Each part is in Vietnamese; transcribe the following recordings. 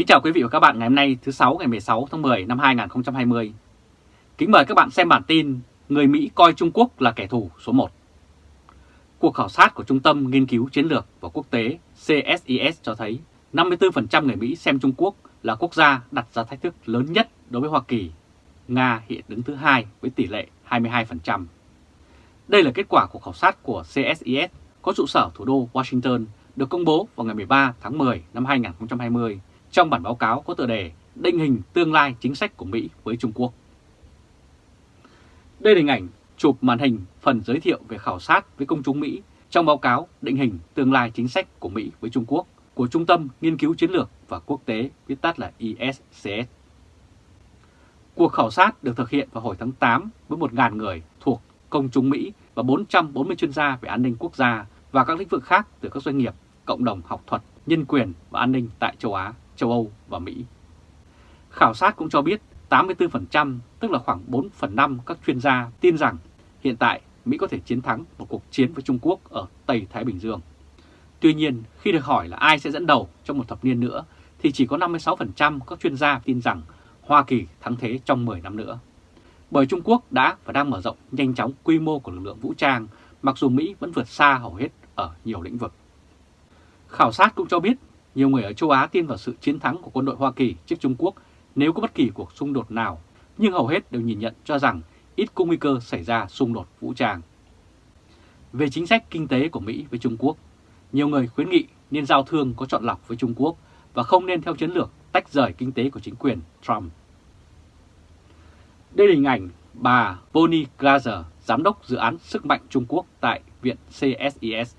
Kính chào quý vị và các bạn ngày hôm nay, thứ 6 ngày 16 tháng 10 năm 2020. Kính mời các bạn xem bản tin Người Mỹ coi Trung Quốc là kẻ thù số 1. Cuộc khảo sát của Trung tâm Nghiên cứu Chiến lược và Quốc tế CSIS cho thấy 54% người Mỹ xem Trung Quốc là quốc gia đặt ra thách thức lớn nhất đối với Hoa Kỳ. Nga hiện đứng thứ hai với tỷ lệ 22%. Đây là kết quả của khảo sát của CSIS có trụ sở thủ đô Washington được công bố vào ngày 13 tháng 10 năm 2020 trong bản báo cáo có tựa đề Định hình tương lai chính sách của Mỹ với Trung Quốc. Đây là hình ảnh chụp màn hình phần giới thiệu về khảo sát với công chúng Mỹ trong báo cáo Định hình tương lai chính sách của Mỹ với Trung Quốc của Trung tâm Nghiên cứu Chiến lược và Quốc tế, viết tắt là ISCS. Cuộc khảo sát được thực hiện vào hồi tháng 8 với 1.000 người thuộc công chúng Mỹ và 440 chuyên gia về an ninh quốc gia và các lĩnh vực khác từ các doanh nghiệp, cộng đồng học thuật, nhân quyền và an ninh tại châu Á, châu Âu và Mỹ. Khảo sát cũng cho biết 84%, tức là khoảng 4 phần 5 các chuyên gia tin rằng hiện tại Mỹ có thể chiến thắng một cuộc chiến với Trung Quốc ở Tây Thái Bình Dương. Tuy nhiên, khi được hỏi là ai sẽ dẫn đầu trong một thập niên nữa, thì chỉ có 56% các chuyên gia tin rằng Hoa Kỳ thắng thế trong 10 năm nữa. Bởi Trung Quốc đã và đang mở rộng nhanh chóng quy mô của lực lượng vũ trang, mặc dù Mỹ vẫn vượt xa hầu hết ở nhiều lĩnh vực. Khảo sát cũng cho biết nhiều người ở châu Á tin vào sự chiến thắng của quân đội Hoa Kỳ trước Trung Quốc nếu có bất kỳ cuộc xung đột nào, nhưng hầu hết đều nhìn nhận cho rằng ít có nguy cơ xảy ra xung đột vũ trang. Về chính sách kinh tế của Mỹ với Trung Quốc, nhiều người khuyến nghị nên giao thương có chọn lọc với Trung Quốc và không nên theo chiến lược tách rời kinh tế của chính quyền Trump. Đây là hình ảnh bà Bonnie Glaser, giám đốc dự án sức mạnh Trung Quốc tại Viện CSIS.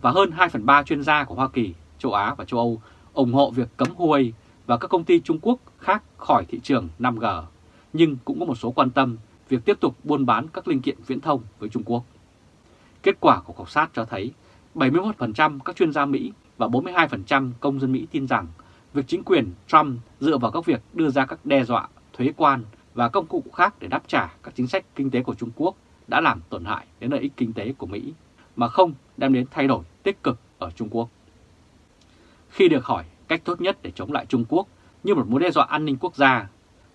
Và hơn 2 phần 3 chuyên gia của Hoa Kỳ, châu Á và châu Âu ủng hộ việc cấm Huawei và các công ty Trung Quốc khác khỏi thị trường 5G, nhưng cũng có một số quan tâm việc tiếp tục buôn bán các linh kiện viễn thông với Trung Quốc. Kết quả của khảo sát cho thấy 71% các chuyên gia Mỹ và 42% công dân Mỹ tin rằng việc chính quyền Trump dựa vào các việc đưa ra các đe dọa, thuế quan và công cụ khác để đáp trả các chính sách kinh tế của Trung Quốc đã làm tổn hại đến lợi ích kinh tế của Mỹ, mà không đem đến thay đổi tích cực ở Trung Quốc. Khi được hỏi cách tốt nhất để chống lại Trung Quốc như một mối đe dọa an ninh quốc gia,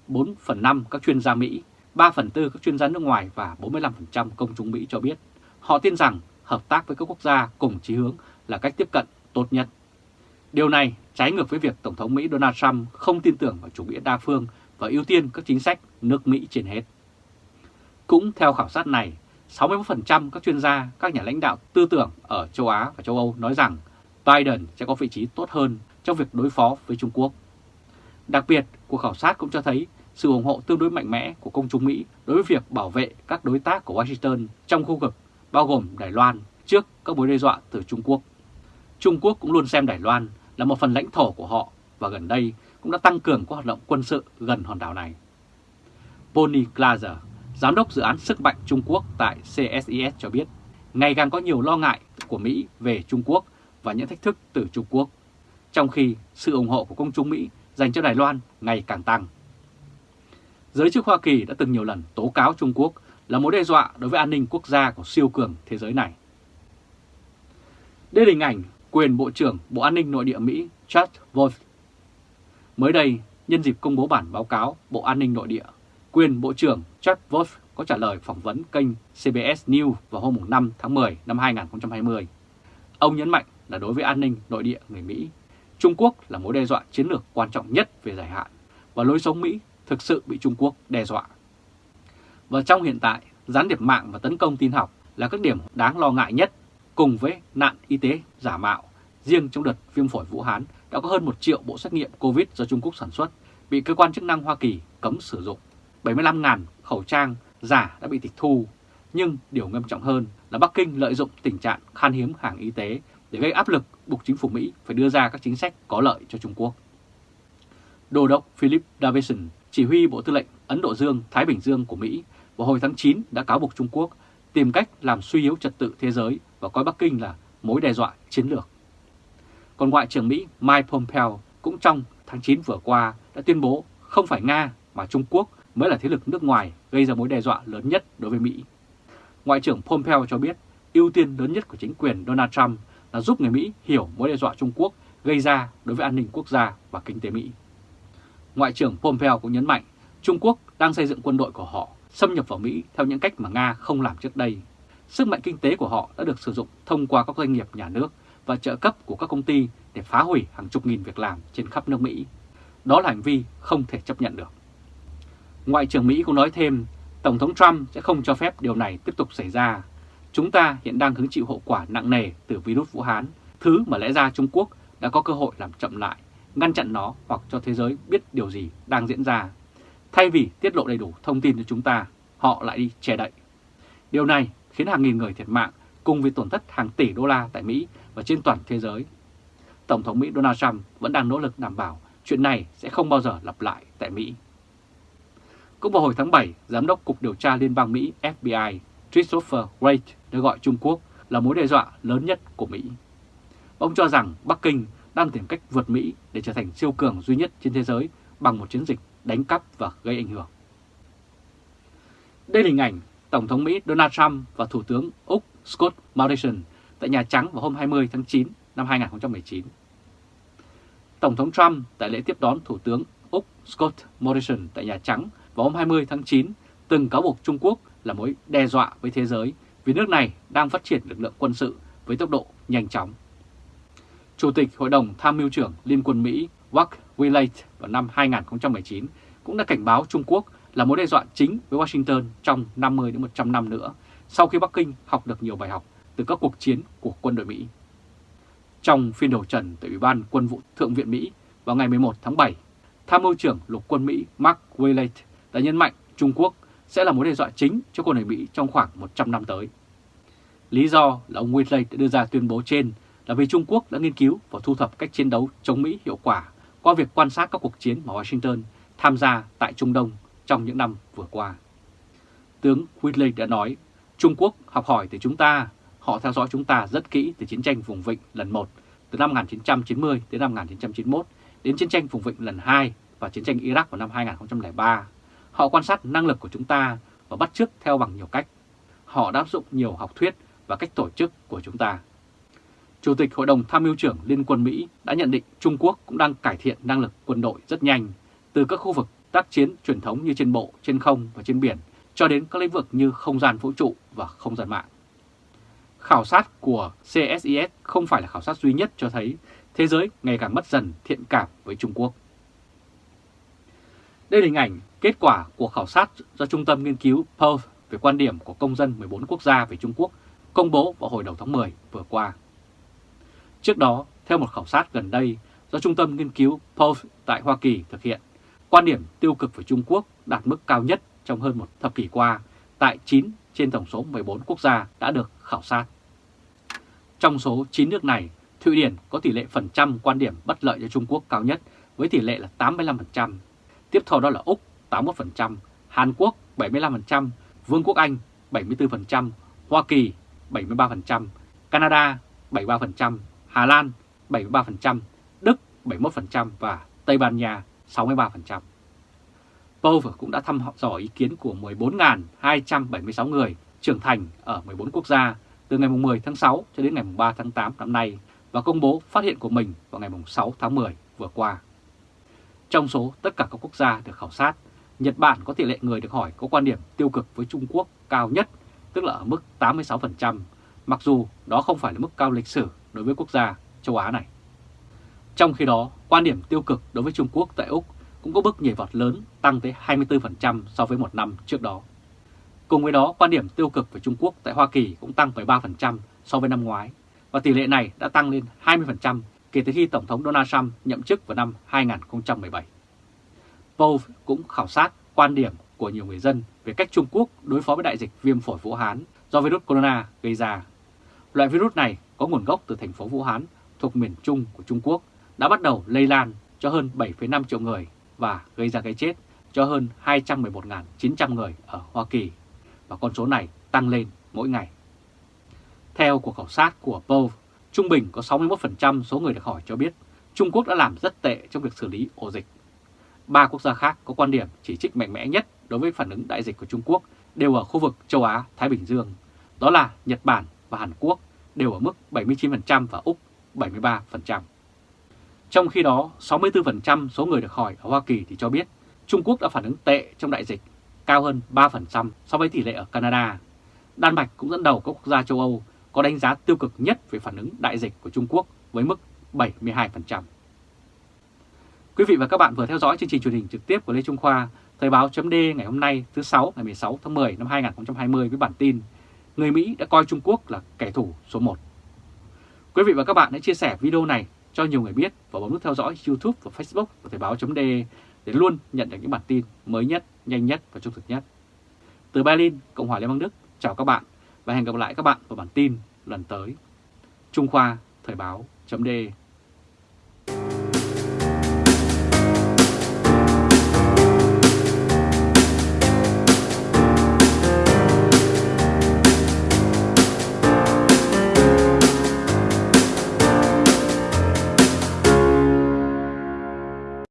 4 phần 5 các chuyên gia Mỹ, 3 phần 4 các chuyên gia nước ngoài và 45% công chúng Mỹ cho biết họ tin rằng hợp tác với các quốc gia cùng chí hướng là cách tiếp cận tốt nhất. Điều này trái ngược với việc Tổng thống Mỹ Donald Trump không tin tưởng vào chủ nghĩa đa phương và ưu tiên các chính sách nước Mỹ trên hết. Cũng theo khảo sát này, 61% các chuyên gia, các nhà lãnh đạo tư tưởng ở châu Á và châu Âu nói rằng Biden sẽ có vị trí tốt hơn trong việc đối phó với Trung Quốc. Đặc biệt, cuộc khảo sát cũng cho thấy sự ủng hộ tương đối mạnh mẽ của công chúng Mỹ đối với việc bảo vệ các đối tác của Washington trong khu vực, bao gồm Đài Loan, trước các mối đe dọa từ Trung Quốc. Trung Quốc cũng luôn xem Đài Loan là một phần lãnh thổ của họ và gần đây cũng đã tăng cường các hoạt động quân sự gần hòn đảo này. Bonnie Glaser, giám đốc dự án sức mạnh Trung Quốc tại CSIS cho biết, ngày càng có nhiều lo ngại của Mỹ về Trung Quốc và những thách thức từ Trung Quốc, trong khi sự ủng hộ của công chúng Mỹ dành cho Đài Loan ngày càng tăng. Giới chức Hoa Kỳ đã từng nhiều lần tố cáo Trung Quốc là mối đe dọa đối với an ninh quốc gia của siêu cường thế giới này. Đây là hình ảnh quyền Bộ trưởng Bộ An ninh Nội địa Mỹ Chad Wolf. Mới đây, nhân dịp công bố bản báo cáo Bộ An ninh Nội địa, quyền Bộ trưởng Chad Wolf có trả lời phỏng vấn kênh CBS News vào hôm 5 tháng 10 năm 2020. Ông nhấn mạnh là đối với an ninh nội địa người Mỹ, Trung Quốc là mối đe dọa chiến lược quan trọng nhất về dài hạn và lối sống Mỹ thực sự bị Trung Quốc đe dọa. Và trong hiện tại, gián điệp mạng và tấn công tin học là các điểm đáng lo ngại nhất cùng với nạn y tế giả mạo. Riêng trong đợt viêm phổi Vũ Hán đã có hơn 1 triệu bộ xét nghiệm COVID do Trung Quốc sản xuất bị cơ quan chức năng Hoa Kỳ cấm sử dụng. 75.000 khẩu trang giả đã bị tịch thu. Nhưng điều nghiêm trọng hơn là Bắc Kinh lợi dụng tình trạng khan hiếm hàng y tế để gây áp lực buộc chính phủ Mỹ phải đưa ra các chính sách có lợi cho Trung Quốc. Đô đốc Philip Davidson, chỉ huy Bộ Tư lệnh Ấn Độ Dương-Thái Bình Dương của Mỹ vào hồi tháng 9 đã cáo buộc Trung Quốc tìm cách làm suy yếu trật tự thế giới và coi Bắc Kinh là mối đe dọa chiến lược. Còn Ngoại trưởng Mỹ Mike Pompeo cũng trong tháng 9 vừa qua đã tuyên bố không phải Nga mà Trung Quốc mới là thế lực nước ngoài gây ra mối đe dọa lớn nhất đối với Mỹ. Ngoại trưởng Pompeo cho biết ưu tiên lớn nhất của chính quyền Donald Trump là giúp người Mỹ hiểu mối đe dọa Trung Quốc gây ra đối với an ninh quốc gia và kinh tế Mỹ. Ngoại trưởng Pompeo cũng nhấn mạnh Trung Quốc đang xây dựng quân đội của họ xâm nhập vào Mỹ theo những cách mà Nga không làm trước đây. Sức mạnh kinh tế của họ đã được sử dụng thông qua các doanh nghiệp nhà nước và trợ cấp của các công ty để phá hủy hàng chục nghìn việc làm trên khắp nước Mỹ. Đó là hành vi không thể chấp nhận được. Ngoại trưởng Mỹ cũng nói thêm, Tổng thống Trump sẽ không cho phép điều này tiếp tục xảy ra. Chúng ta hiện đang hứng chịu hậu quả nặng nề từ virus Vũ Hán, thứ mà lẽ ra Trung Quốc đã có cơ hội làm chậm lại, ngăn chặn nó hoặc cho thế giới biết điều gì đang diễn ra. Thay vì tiết lộ đầy đủ thông tin cho chúng ta, họ lại đi che đậy. Điều này khiến hàng nghìn người thiệt mạng cùng với tổn thất hàng tỷ đô la tại Mỹ và trên toàn thế giới. Tổng thống Mỹ Donald Trump vẫn đang nỗ lực đảm bảo chuyện này sẽ không bao giờ lặp lại tại Mỹ. Cũng vào hồi tháng 7, Giám đốc Cục Điều tra Liên bang Mỹ FBI Christopher Wray đã gọi Trung Quốc là mối đe dọa lớn nhất của Mỹ. Ông cho rằng Bắc Kinh đang tìm cách vượt Mỹ để trở thành siêu cường duy nhất trên thế giới bằng một chiến dịch đánh cắp và gây ảnh hưởng. Đây là hình ảnh Tổng thống Mỹ Donald Trump và Thủ tướng Úc Scott Morrison tại Nhà Trắng vào hôm 20 tháng 9 năm 2019. Tổng thống Trump tại lễ tiếp đón Thủ tướng Úc Scott Morrison tại Nhà Trắng vào hôm 20 tháng 9 từng cáo buộc Trung Quốc là mối đe dọa với thế giới vì nước này đang phát triển lực lượng quân sự với tốc độ nhanh chóng. Chủ tịch Hội đồng Tham mưu trưởng Liên quân Mỹ Mark Willett vào năm 2019 cũng đã cảnh báo Trung Quốc là mối đe dọa chính với Washington trong 50 đến 100 năm nữa sau khi Bắc Kinh học được nhiều bài học từ các cuộc chiến của quân đội Mỹ. Trong phiên đầu trần tại Ủy ban Quân vụ Thượng viện Mỹ vào ngày 11 tháng 7, Tham mưu trưởng lục quân Mỹ Mark Willett đã nhấn mạnh Trung Quốc sẽ là mối đe dọa chính cho quân đội Mỹ trong khoảng 100 năm tới. Lý do là ông Willett đã đưa ra tuyên bố trên là vì Trung Quốc đã nghiên cứu và thu thập cách chiến đấu chống Mỹ hiệu quả qua việc quan sát các cuộc chiến mà Washington tham gia tại Trung Đông trong những năm vừa qua. Tướng Whitley đã nói, Trung Quốc học hỏi từ chúng ta, họ theo dõi chúng ta rất kỹ từ chiến tranh vùng vịnh lần 1 từ năm 1990 đến năm 1991 đến chiến tranh vùng vịnh lần 2 và chiến tranh Iraq vào năm 2003. Họ quan sát năng lực của chúng ta và bắt chước theo bằng nhiều cách. Họ đã áp dụng nhiều học thuyết và cách tổ chức của chúng ta. Chủ tịch Hội đồng Tham mưu trưởng Liên quân Mỹ đã nhận định Trung Quốc cũng đang cải thiện năng lực quân đội rất nhanh từ các khu vực tác chiến truyền thống như trên bộ, trên không và trên biển cho đến các lĩnh vực như không gian vũ trụ và không gian mạng. Khảo sát của CSIS không phải là khảo sát duy nhất cho thấy thế giới ngày càng mất dần thiện cảm với Trung Quốc. Đây là hình ảnh kết quả của khảo sát do Trung tâm Nghiên cứu Pulse về quan điểm của công dân 14 quốc gia về Trung Quốc công bố vào hồi đầu tháng 10 vừa qua. Trước đó, theo một khảo sát gần đây do Trung tâm Nghiên cứu Pulse tại Hoa Kỳ thực hiện, quan điểm tiêu cực về Trung Quốc đạt mức cao nhất trong hơn một thập kỷ qua tại 9 trên tổng số 14 quốc gia đã được khảo sát. Trong số 9 nước này, Thụy Điển có tỷ lệ phần trăm quan điểm bất lợi cho Trung Quốc cao nhất với tỷ lệ là 85%. Tiếp theo đó là Úc 81%, Hàn Quốc 75%, Vương quốc Anh 74%, Hoa Kỳ 73%, Canada 73%, Hà Lan 73%, Đức 71% và Tây Ban Nha 63%. Pove cũng đã thăm dò ý kiến của 14.276 người trưởng thành ở 14 quốc gia từ ngày 10 tháng 6 cho đến ngày 3 tháng 8 năm nay và công bố phát hiện của mình vào ngày 6 tháng 10 vừa qua. Trong số tất cả các quốc gia được khảo sát, Nhật Bản có tỷ lệ người được hỏi có quan điểm tiêu cực với Trung Quốc cao nhất, tức là ở mức 86%, mặc dù đó không phải là mức cao lịch sử đối với quốc gia châu Á này. Trong khi đó, quan điểm tiêu cực đối với Trung Quốc tại Úc cũng có bước nhảy vọt lớn tăng tới 24% so với một năm trước đó. Cùng với đó, quan điểm tiêu cực về Trung Quốc tại Hoa Kỳ cũng tăng 13% so với năm ngoái, và tỷ lệ này đã tăng lên 20% kể từ khi Tổng thống Donald Trump nhậm chức vào năm 2017. Pove cũng khảo sát quan điểm của nhiều người dân về cách Trung Quốc đối phó với đại dịch viêm phổi Vũ Hán do virus corona gây ra. Loại virus này có nguồn gốc từ thành phố Vũ Hán thuộc miền Trung của Trung Quốc đã bắt đầu lây lan cho hơn 7,5 triệu người và gây ra cái chết cho hơn 211.900 người ở Hoa Kỳ và con số này tăng lên mỗi ngày. Theo cuộc khảo sát của Pove, trung bình có 61% số người được hỏi cho biết Trung Quốc đã làm rất tệ trong việc xử lý ổ dịch. Ba quốc gia khác có quan điểm chỉ trích mạnh mẽ nhất đối với phản ứng đại dịch của Trung Quốc đều ở khu vực châu Á, Thái Bình Dương. Đó là Nhật Bản và Hàn Quốc đều ở mức 79% và Úc 73%. Trong khi đó, 64% số người được hỏi ở Hoa Kỳ thì cho biết Trung Quốc đã phản ứng tệ trong đại dịch, cao hơn 3% so với tỷ lệ ở Canada. Đan Mạch cũng dẫn đầu các quốc gia châu Âu có đánh giá tiêu cực nhất về phản ứng đại dịch của Trung Quốc với mức 72%. Quý vị và các bạn vừa theo dõi chương trình truyền hình trực tiếp của Lê Trung Khoa, Thời báo chấm ngày hôm nay thứ 6 ngày 16 tháng 10 năm 2020 với bản tin Người Mỹ đã coi Trung Quốc là kẻ thù số 1. Quý vị và các bạn hãy chia sẻ video này cho nhiều người biết và bấm nút theo dõi YouTube và Facebook của Thời báo chấm để luôn nhận được những bản tin mới nhất, nhanh nhất và trung thực nhất. Từ Berlin, Cộng hòa Liên bang Đức, chào các bạn và hẹn gặp lại các bạn vào bản tin lần tới. Trung Khoa Thời báo chấm